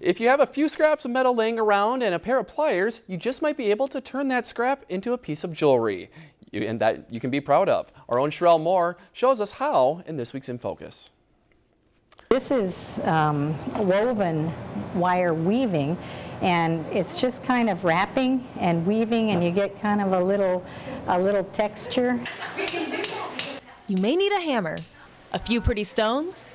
If you have a few scraps of metal laying around and a pair of pliers, you just might be able to turn that scrap into a piece of jewelry you, and that you can be proud of. Our own Sherelle Moore shows us how in this week's In Focus. This is um, woven wire weaving and it's just kind of wrapping and weaving and you get kind of a little a little texture. You may need a hammer, a few pretty stones,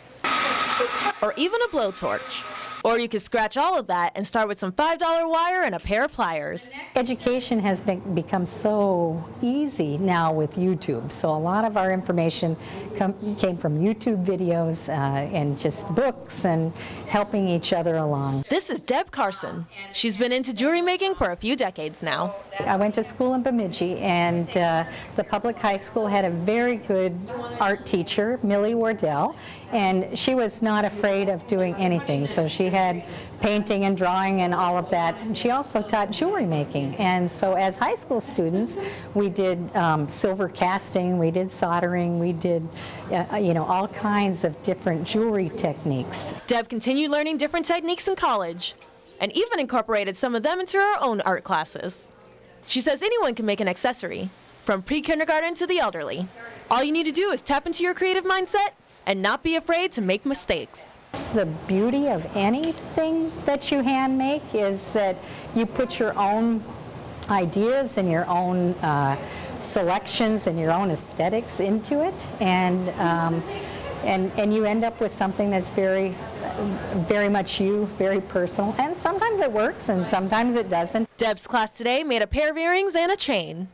or even a blowtorch. Or you could scratch all of that and start with some $5 wire and a pair of pliers. Education has been, become so easy now with YouTube. So a lot of our information come, came from YouTube videos uh, and just books and helping each other along. This is Deb Carson. She's been into jewelry making for a few decades now. I went to school in Bemidji and uh, the public high school had a very good art teacher, Millie Wardell, and she was not afraid of doing anything. So she had painting and drawing and all of that. She also taught jewelry making. And so as high school students, we did um, silver casting, we did soldering, we did, uh, you know, all kinds of different jewelry techniques. Deb continued learning different techniques in college and even incorporated some of them into her own art classes. She says anyone can make an accessory, from pre-kindergarten to the elderly. All you need to do is tap into your creative mindset and not be afraid to make mistakes. The beauty of anything that you hand make is that you put your own ideas and your own uh, selections and your own aesthetics into it. And um, and and you end up with something that's very very much you very personal. And sometimes it works and sometimes it doesn't. Deb's class today made a pair of earrings and a chain.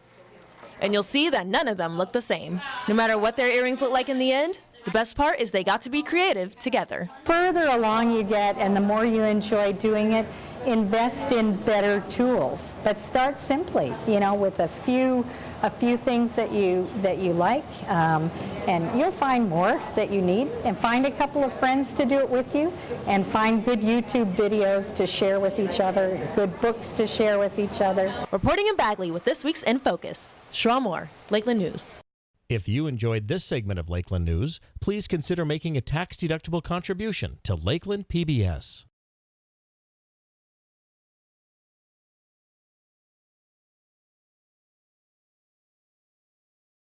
And you'll see that none of them look the same. No matter what their earrings look like in the end the best part is they got to be creative together. Further along you get and the more you enjoy doing it, invest in better tools. But start simply, you know, with a few a few things that you that you like, um, and you'll find more that you need. And find a couple of friends to do it with you, and find good YouTube videos to share with each other, good books to share with each other. Reporting in Bagley with this week's In Focus, Sherelle Moore, Lakeland News. If you enjoyed this segment of Lakeland News, please consider making a tax-deductible contribution to Lakeland PBS.